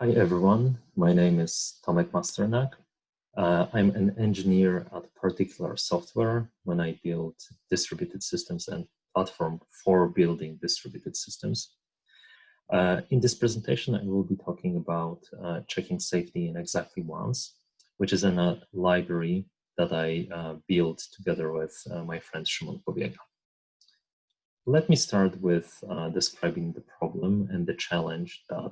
Hi everyone, my name is Tomek Masternak. Uh, I'm an engineer at Particular Software when I build distributed systems and platform for building distributed systems. Uh, in this presentation, I will be talking about uh, checking safety in exactly once, which is in a library that I uh, built together with uh, my friend Szymon Pobiega. Let me start with uh, describing the problem and the challenge that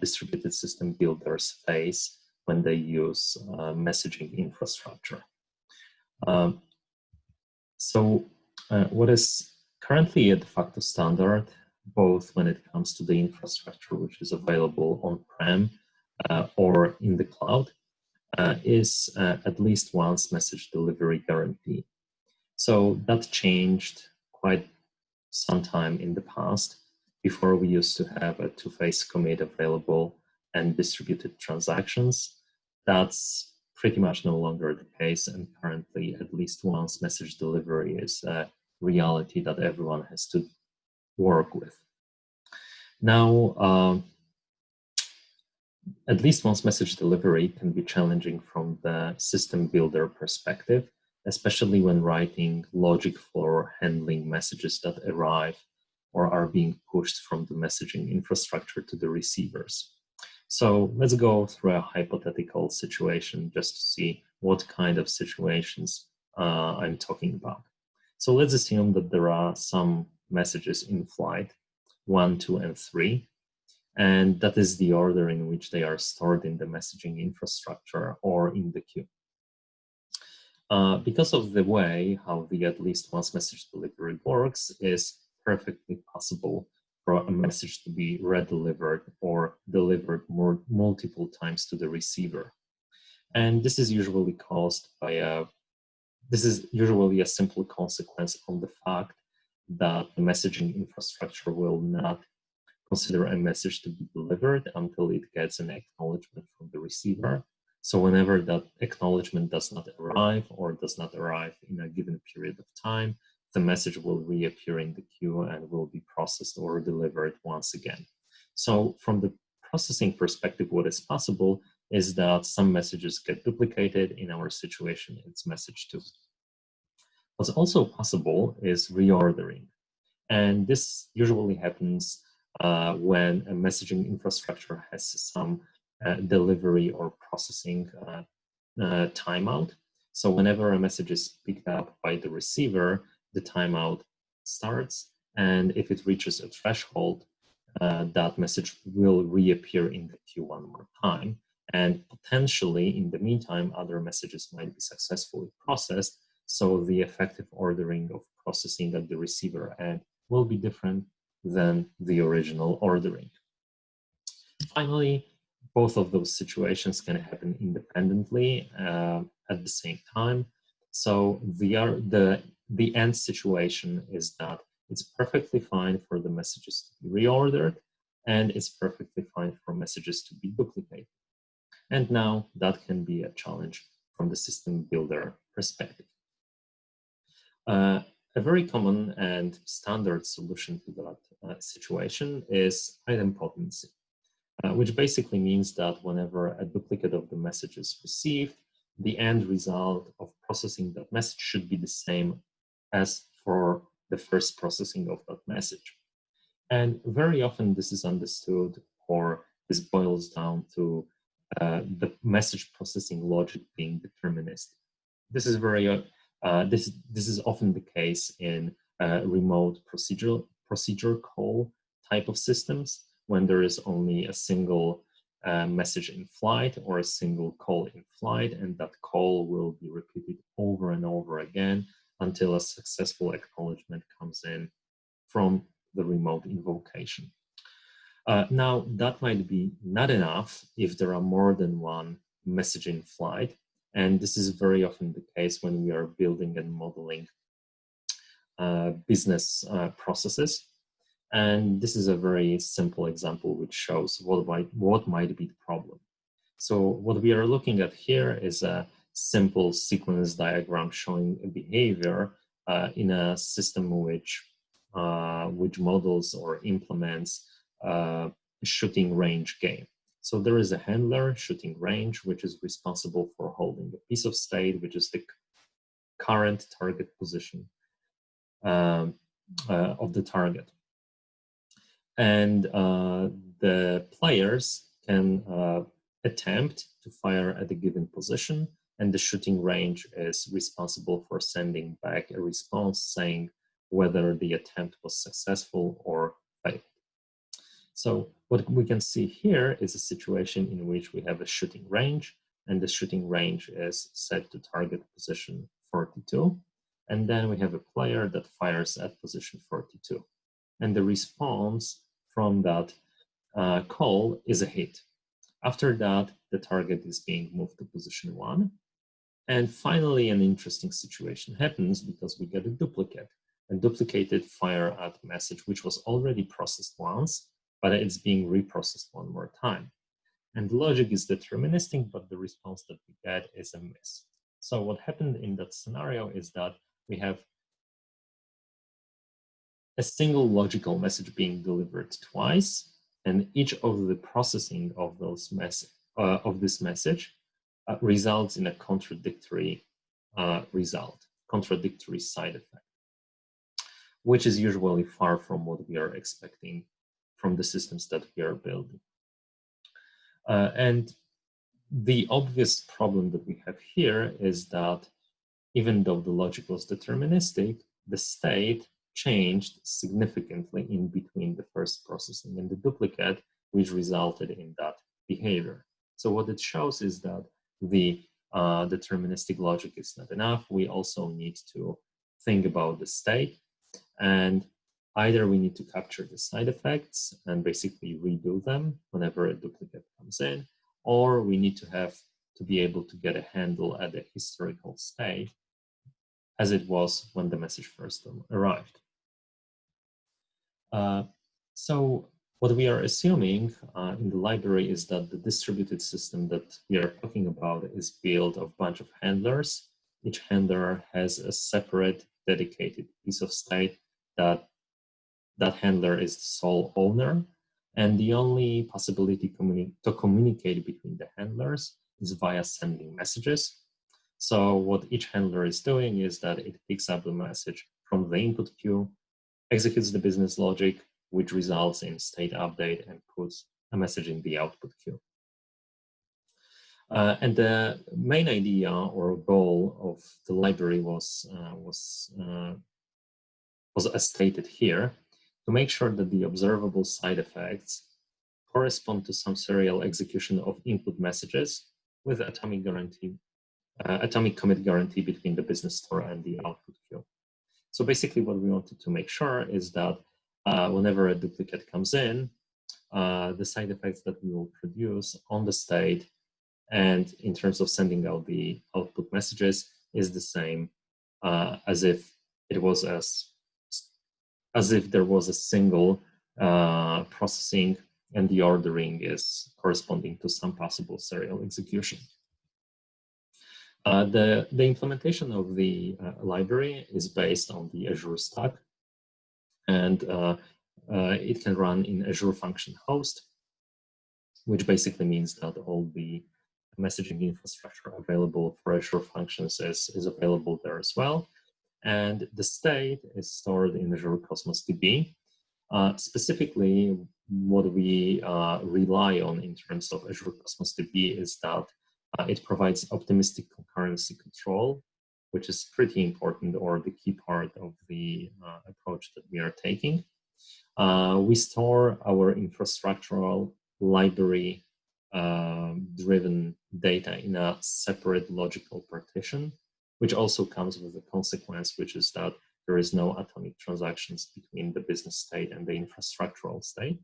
distributed system builders face when they use uh, messaging infrastructure. Um, so uh, what is currently a de facto standard, both when it comes to the infrastructure which is available on-prem uh, or in the cloud, uh, is uh, at least once message delivery guarantee. So that changed quite some time in the past. Before we used to have a two-phase commit available and distributed transactions. That's pretty much no longer the case and currently at least once message delivery is a reality that everyone has to work with. Now, um, at least once message delivery can be challenging from the system builder perspective, especially when writing logic for handling messages that arrive or are being pushed from the messaging infrastructure to the receivers. So let's go through a hypothetical situation just to see what kind of situations uh, I'm talking about. So let's assume that there are some messages in flight, one, two, and three, and that is the order in which they are stored in the messaging infrastructure or in the queue. Uh, because of the way how the at least once message delivery works is perfectly possible for a message to be redelivered or delivered more multiple times to the receiver. And this is usually caused by a, this is usually a simple consequence of the fact that the messaging infrastructure will not consider a message to be delivered until it gets an acknowledgement from the receiver. So whenever that acknowledgement does not arrive or does not arrive in a given period of time, the message will reappear in the queue and will be processed or delivered once again. So from the processing perspective, what is possible is that some messages get duplicated. In our situation, it's message two. What's also possible is reordering. And this usually happens uh, when a messaging infrastructure has some uh, delivery or processing uh, uh timeout. So whenever a message is picked up by the receiver, the timeout starts. And if it reaches a threshold, uh, that message will reappear in the queue one more time. And potentially, in the meantime, other messages might be successfully processed. So the effective ordering of processing at the receiver end will be different than the original ordering. Finally, both of those situations can happen independently uh, at the same time. So the, the the end situation is that it's perfectly fine for the messages to be reordered and it's perfectly fine for messages to be duplicated. And now that can be a challenge from the system builder perspective. Uh, a very common and standard solution to that uh, situation is idempotency, uh, which basically means that whenever a duplicate of the message is received, the end result of processing that message should be the same as for the first processing of that message. And very often this is understood or this boils down to uh, the message processing logic being deterministic. This is very, uh, this, this is often the case in uh, remote procedural procedure call type of systems when there is only a single uh, message in flight or a single call in flight and that call will be repeated over and over again until a successful acknowledgement comes in from the remote invocation. Uh, now, that might be not enough if there are more than one message in flight. And this is very often the case when we are building and modeling uh, business uh, processes. And this is a very simple example which shows what might, what might be the problem. So what we are looking at here is a simple sequence diagram showing a behavior uh, in a system which uh, which models or implements uh, a shooting range game. So there is a handler shooting range, which is responsible for holding a piece of state, which is the current target position um, uh, of the target. And uh, the players can uh, attempt to fire at a given position and the shooting range is responsible for sending back a response saying whether the attempt was successful or failed. So what we can see here is a situation in which we have a shooting range and the shooting range is set to target position 42. And then we have a player that fires at position 42. And the response from that uh, call is a hit. After that, the target is being moved to position one. And finally, an interesting situation happens because we get a duplicate, a duplicated fire at message, which was already processed once, but it's being reprocessed one more time. And the logic is deterministic, but the response that we get is a miss. So what happened in that scenario is that we have a single logical message being delivered twice, and each of the processing of those mess uh, of this message uh, results in a contradictory uh, result, contradictory side effect, which is usually far from what we are expecting from the systems that we are building. Uh, and the obvious problem that we have here is that even though the logic was deterministic, the state changed significantly in between the first processing and the duplicate, which resulted in that behavior. So what it shows is that the uh, deterministic logic is not enough. We also need to think about the state and either we need to capture the side effects and basically redo them whenever a duplicate comes in, or we need to have to be able to get a handle at the historical state as it was when the message first arrived. Uh, so what we are assuming uh, in the library is that the distributed system that we are talking about is built of a bunch of handlers. Each handler has a separate dedicated piece of state that that handler is the sole owner. And the only possibility communi to communicate between the handlers is via sending messages. So what each handler is doing is that it picks up the message from the input queue, executes the business logic, which results in state update and puts a message in the output queue. Uh, and the main idea or goal of the library was uh, was uh, was as stated here to make sure that the observable side effects correspond to some serial execution of input messages with atomic guarantee uh, atomic commit guarantee between the business store and the output queue. So basically, what we wanted to make sure is that uh, whenever a duplicate comes in, uh, the side effects that we will produce on the state and in terms of sending out the output messages is the same uh, as if it was as as if there was a single uh, processing and the ordering is corresponding to some possible serial execution. Uh, the, the implementation of the uh, library is based on the Azure Stack and uh, uh, it can run in Azure Function Host, which basically means that all the messaging infrastructure available for Azure Functions is, is available there as well. And the state is stored in Azure Cosmos DB. Uh, specifically, what we uh, rely on in terms of Azure Cosmos DB is that uh, it provides optimistic concurrency control which is pretty important or the key part of the uh, approach that we are taking. Uh, we store our infrastructural library um, driven data in a separate logical partition, which also comes with a consequence, which is that there is no atomic transactions between the business state and the infrastructural state.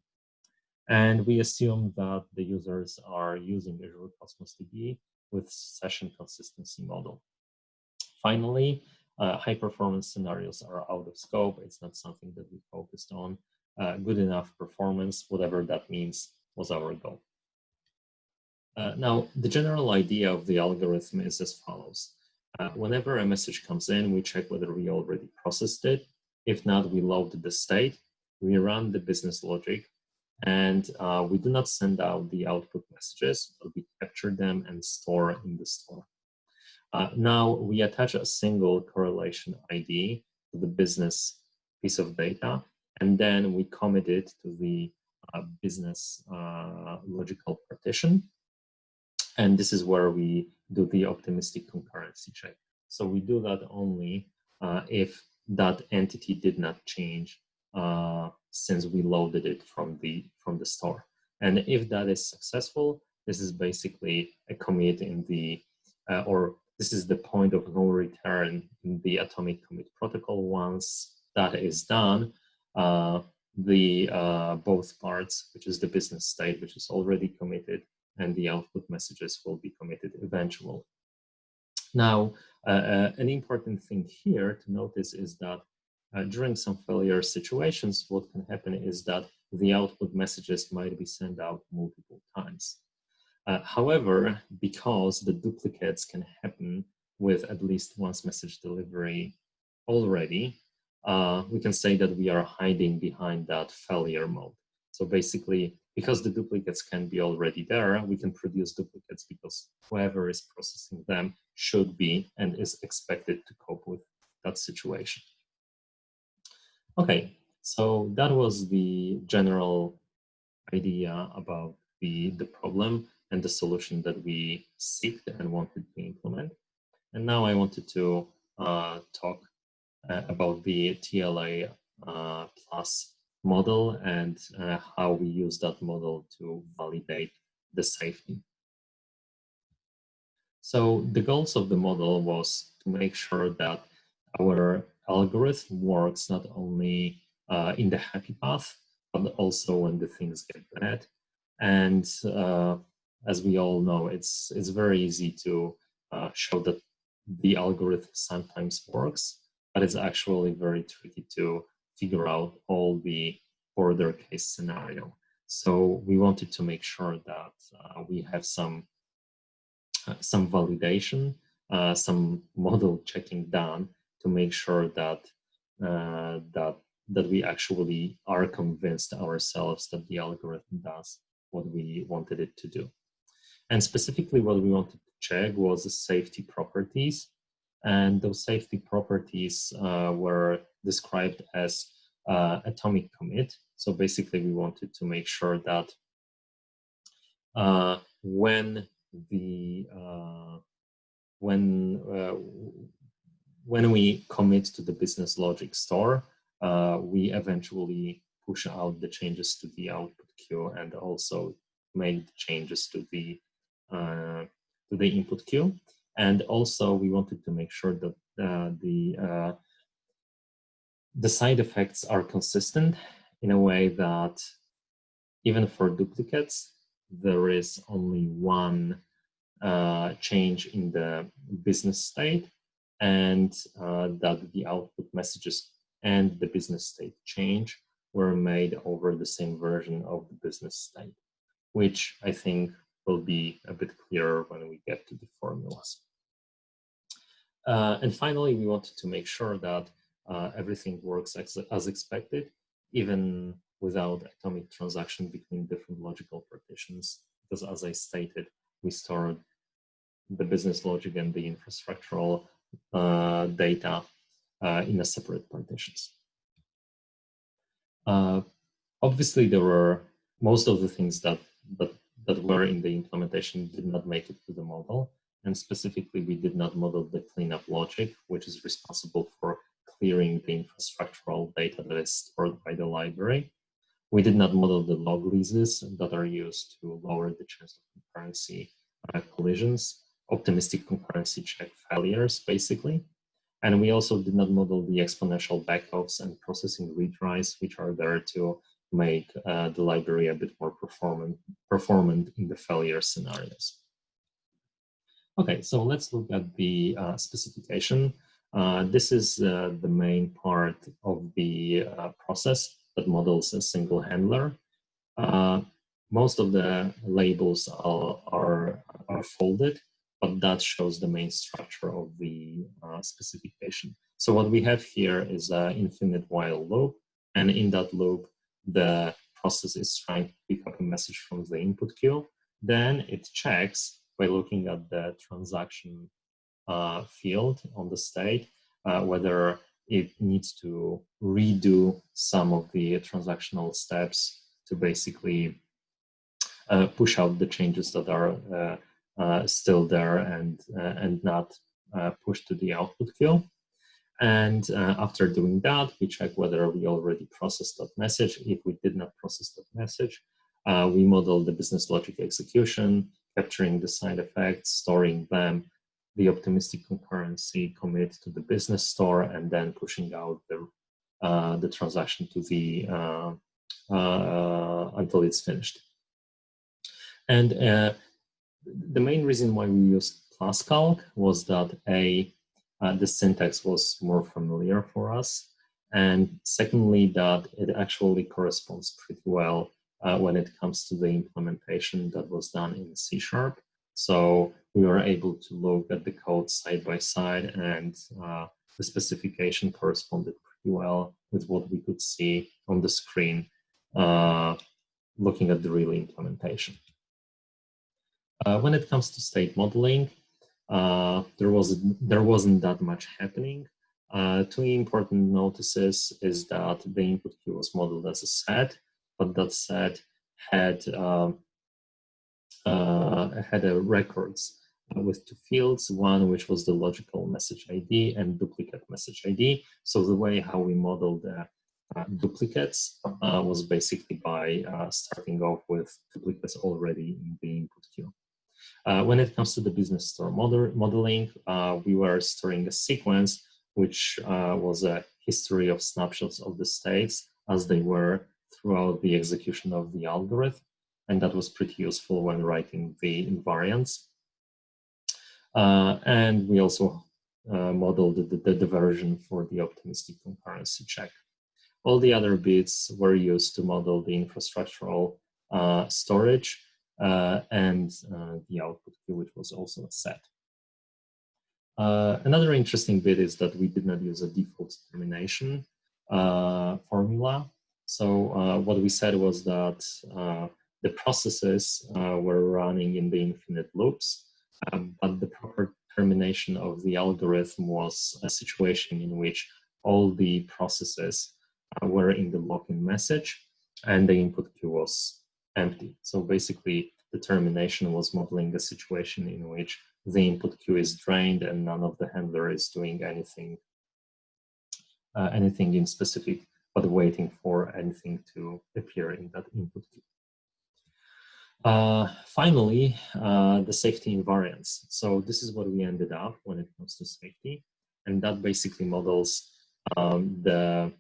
And we assume that the users are using Azure Cosmos DB with session consistency model. Finally, uh, high performance scenarios are out of scope. It's not something that we focused on. Uh, good enough performance, whatever that means, was our goal. Uh, now, the general idea of the algorithm is as follows. Uh, whenever a message comes in, we check whether we already processed it. If not, we load the state, we run the business logic, And uh, we do not send out the output messages, but we capture them and store in the store. Uh, now we attach a single correlation ID to the business piece of data, and then we commit it to the uh, business uh, logical partition. And this is where we do the optimistic concurrency check. So we do that only uh, if that entity did not change uh, since we loaded it from the from the store. And if that is successful, this is basically a commit in the uh, or this is the point of no return in the atomic commit protocol. Once that is done, uh, the uh, both parts, which is the business state, which is already committed, and the output messages will be committed eventually. Now, uh, uh, an important thing here to notice is that uh, during some failure situations, what can happen is that the output messages might be sent out multiple times. Uh, however, because the duplicates can happen with at least once message delivery already, uh, we can say that we are hiding behind that failure mode. So basically, because the duplicates can be already there, we can produce duplicates because whoever is processing them should be and is expected to cope with that situation. Okay, so that was the general idea about the, the problem and the solution that we seeked and wanted to implement. And now I wanted to uh, talk uh, about the TLA uh, plus model and uh, how we use that model to validate the safety. So the goals of the model was to make sure that our algorithm works not only uh, in the happy path, but also when the things get bad. And uh, as we all know, it's, it's very easy to uh, show that the algorithm sometimes works, but it's actually very tricky to figure out all the border case scenario. So we wanted to make sure that uh, we have some uh, some validation, uh, some model checking done to make sure that uh, that that we actually are convinced ourselves that the algorithm does what we wanted it to do. And specifically what we wanted to check was the safety properties. And those safety properties uh, were described as uh, atomic commit. So basically we wanted to make sure that uh, when the uh, when uh, when we commit to the business logic store, uh, we eventually push out the changes to the output queue and also make the changes to the to the input queue. And also we wanted to make sure that uh, the uh, the side effects are consistent in a way that even for duplicates, there is only one uh, change in the business state and uh, that the output messages and the business state change were made over the same version of the business state, which I think will be a bit clearer when we get to the formulas. Uh, and finally, we wanted to make sure that uh, everything works as, as expected, even without atomic transaction between different logical partitions. Because as I stated, we stored the business logic and the infrastructural uh, data uh, in a separate partitions. Uh, obviously, there were most of the things that, that, that were in the implementation did not make it to the model. And specifically, we did not model the cleanup logic, which is responsible for clearing the infrastructural data that is stored by the library. We did not model the lock leases that are used to lower the chance of concurrency uh, collisions optimistic concurrency check failures, basically. And we also did not model the exponential backoffs and processing retries, which are there to make uh, the library a bit more performant, performant in the failure scenarios. Okay, so let's look at the uh, specification. Uh, this is uh, the main part of the uh, process that models a single handler. Uh, most of the labels are, are, are folded but that shows the main structure of the specification. So what we have here is an infinite while loop, and in that loop, the process is trying to pick up a message from the input queue, then it checks by looking at the transaction uh, field on the state uh, whether it needs to redo some of the transactional steps to basically uh, push out the changes that are uh, uh, still there and uh, and not pushed to the output queue. And after doing that, we check whether we already processed that message. If we did not process that message, we model the business logic execution, capturing the side effects, storing them, the optimistic concurrency commit to the business store, and then pushing out the uh, the transaction to the uh, uh, until it's finished. And uh, the main reason why we used PlusCal was that a uh, the syntax was more familiar for us, and secondly that it actually corresponds pretty well uh, when it comes to the implementation that was done in C Sharp. So we were able to look at the code side by side and uh, the specification corresponded pretty well with what we could see on the screen uh, looking at the real implementation. Uh, when it comes to state modeling, uh, there, was, there wasn't that much happening. Uh, two important notices is that the input queue was modeled as a set, but that set had um, uh, had a records uh, with two fields, one which was the logical message ID and duplicate message ID. So the way how we modeled the uh, duplicates was basically by starting off with duplicates already in the. Uh, when it comes to the business store model modeling, we were storing a sequence which was a history of snapshots of the states as they were throughout the execution of the algorithm and that was pretty useful when writing the invariants. Uh, and we also uh, modeled the, the, the, version for the optimistic concurrency check. All the other bits were used to model the infrastructural uh, storage uh, and uh, the output queue, which was also a set. Uh, another interesting bit is that we did not use a default termination formula. So what we said was that the processes uh, were running in the infinite loops, um, but the proper termination of the algorithm was a situation in which all the processes uh, were in the lock-in message and the input queue was empty. So basically, the termination was modeling a situation in which the input queue is drained and none of the handler is doing anything uh, anything in specific, but waiting for anything to appear in that input queue. Uh, finally, uh, the safety invariants. So this is what we ended up when it comes to safety. And that basically models um, the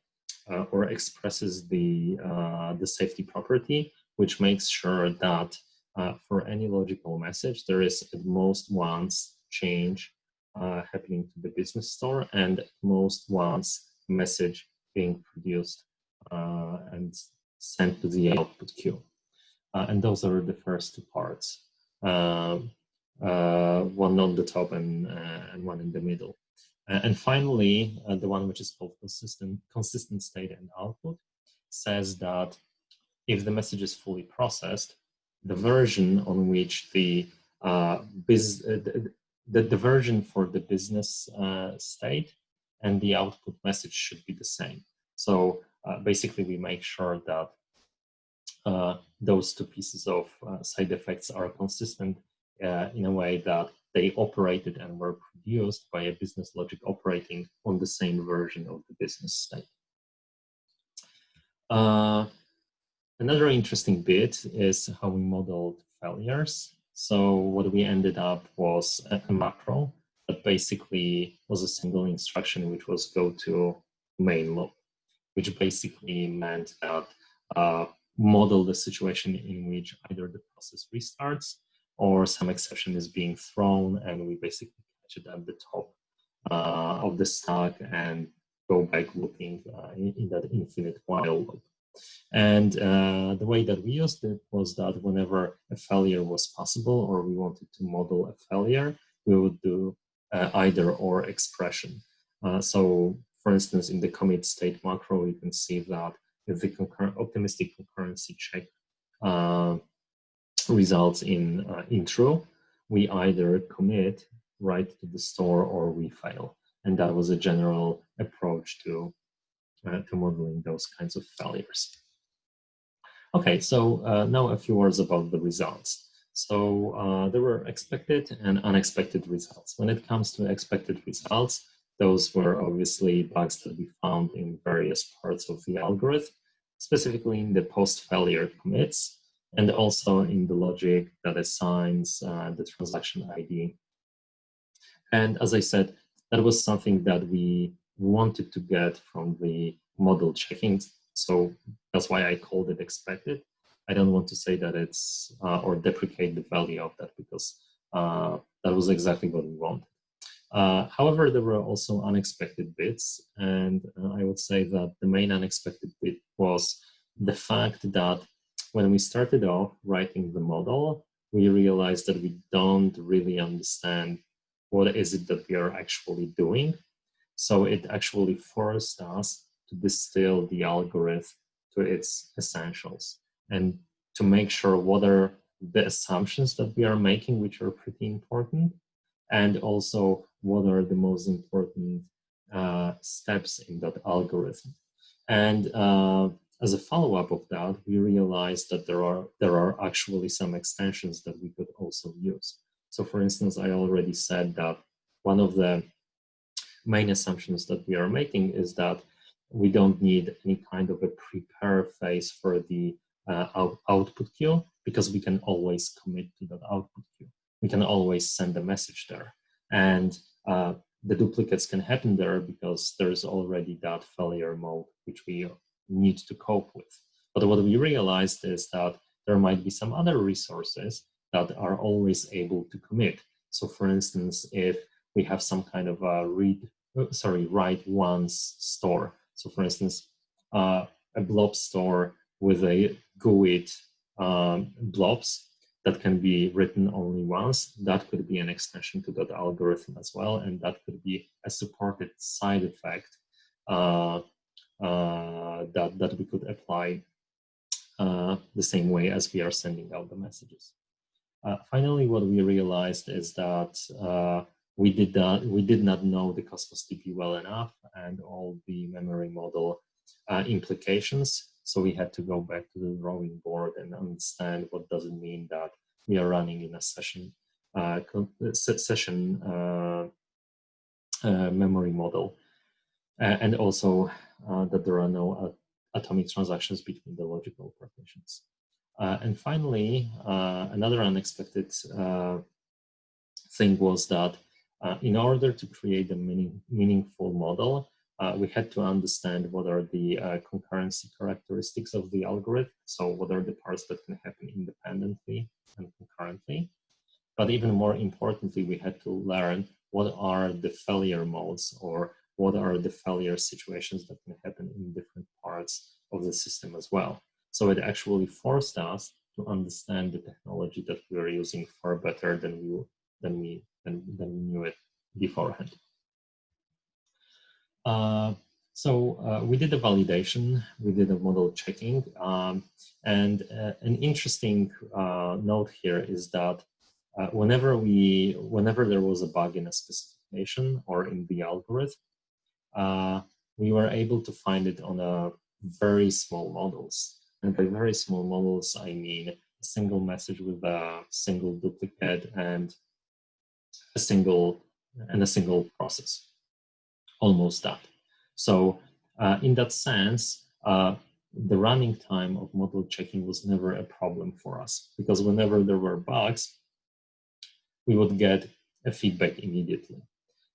uh, or expresses the, uh, the safety property, which makes sure that uh, for any logical message, there is at most once change uh, happening to the business store and at most once message being produced and sent to the output queue. Uh, and those are the first two parts, um, uh, one on the top and, uh, and one in the middle. and finally, the one which is called consistent, consistent state and output says that if the message is fully processed, the version on which the uh, biz, uh, the, the, version for the business uh, state and the output message should be the same. So basically, we make sure that uh, those two pieces of uh, side effects are consistent uh, in a way that they operated and were produced by a business logic operating on the same version of the business state. Another interesting bit is how we modeled failures. So what we ended up was a, a macro that basically was a single instruction which was go to main loop, which basically meant that uh, model the situation in which either the process restarts or some exception is being thrown and we basically catch it at the top uh, of the stack and go back looping uh, in, in, that infinite while loop. And uh, the way that we used it was that whenever a failure was possible or we wanted to model a failure, we would do uh, either or expression. Uh, so for instance, in the commit state macro, you can see that if the concur optimistic concurrency check uh, results in, uh, in true, we either commit right to the store or we fail. And that was a general approach to, uh, to modeling those kinds of failures. Okay, so uh, now a few words about the results. So uh, there were expected and unexpected results. When it comes to expected results, those were obviously bugs that we found in various parts of the algorithm, specifically in the post-failure commits, and also in the logic that assigns uh, the transaction ID. And as I said, that was something that we wanted to get from the model checking. So that's why I called it expected. I don't want to say that it's uh, or deprecate the value of that because uh, that was exactly what we wanted. Uh, however, there were also unexpected bits, and uh, I would say that the main unexpected bit was the fact that when we started off writing the model, we realized that we don't really understand what is it that we are actually doing. So it actually forced us to distill the algorithm to its essentials and to make sure what are the assumptions that we are making, which are pretty important, and also what are the most important uh, steps in that algorithm. And uh, as a follow-up of that, we realized that there are there are actually some extensions that we could also use. So for instance, I already said that one of the main assumptions that we are making is that we don't need any kind of a prepare phase for the uh, out output queue because we can always commit to that output queue. We can always send a message there. And uh, the duplicates can happen there because there's already that failure mode which we need to cope with. But what we realized is that there might be some other resources that are always able to commit. So for instance, if we have some kind of a read, sorry, write once store. So for instance, uh, a blob store with a GUID um, blobs that can be written only once, that could be an extension to that algorithm as well. And that could be a supported side effect uh, uh, that, that we could apply uh, the same way as we are sending out the messages. Uh, finally, what we realized is that uh, we did not we did not know the Cosmos DB well enough and all the memory model uh, implications. So we had to go back to the drawing board and understand what does it mean that we are running in a session session memory model, and also uh, that there are no uh, atomic transactions between the logical partitions. Uh, and finally, another unexpected thing was that in order to create a meaning, meaningful model, uh, we had to understand what are the uh, concurrency characteristics of the algorithm. So what are the parts that can happen independently and concurrently. But even more importantly, we had to learn what are the failure modes or what are the failure situations that can happen in different parts of the system as well. So it actually forced us to understand the technology that we are using far better than we than we than, than we knew it beforehand. Uh, so uh, we did a validation, we did a model checking, um, and uh, an interesting uh, note here is that uh, whenever we, whenever there was a bug in a specification or in the algorithm, uh, we were able to find it on a very small models. And by very small models, I mean a single message with a single duplicate and a single and a single process, almost that. So uh, in that sense, uh, the running time of model checking was never a problem for us because whenever there were bugs, we would get a feedback immediately.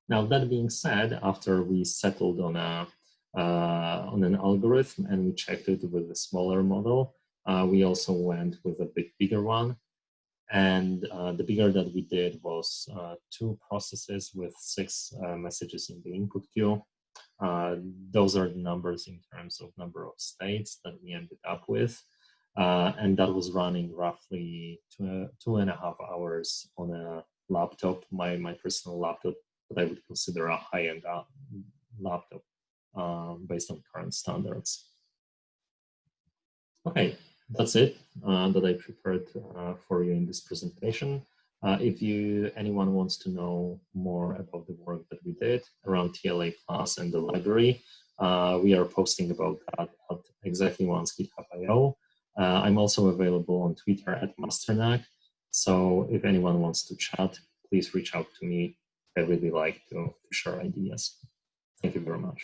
Now, that being said, after we settled on a uh, on an algorithm and we checked it with a smaller model, uh, we also went with a bit bigger one. And uh, the bigger that we did was uh, two processes with six uh, messages in the input queue. Uh, those are the numbers in terms of number of states that we ended up with. and that was running roughly two, two and a half hours on a laptop, my, my personal laptop that I would consider a high-end uh, laptop um, based on current standards. Okay, that's it uh, that I prepared uh, for you in this presentation. Uh, if you anyone wants to know more about the work that we did around TLA Plus and the library, uh, we are posting about that at exactly once GitHub.io. Uh, I'm also available on Twitter at Masternak. So if anyone wants to chat, please reach out to me. I really like to share ideas. Thank you very much.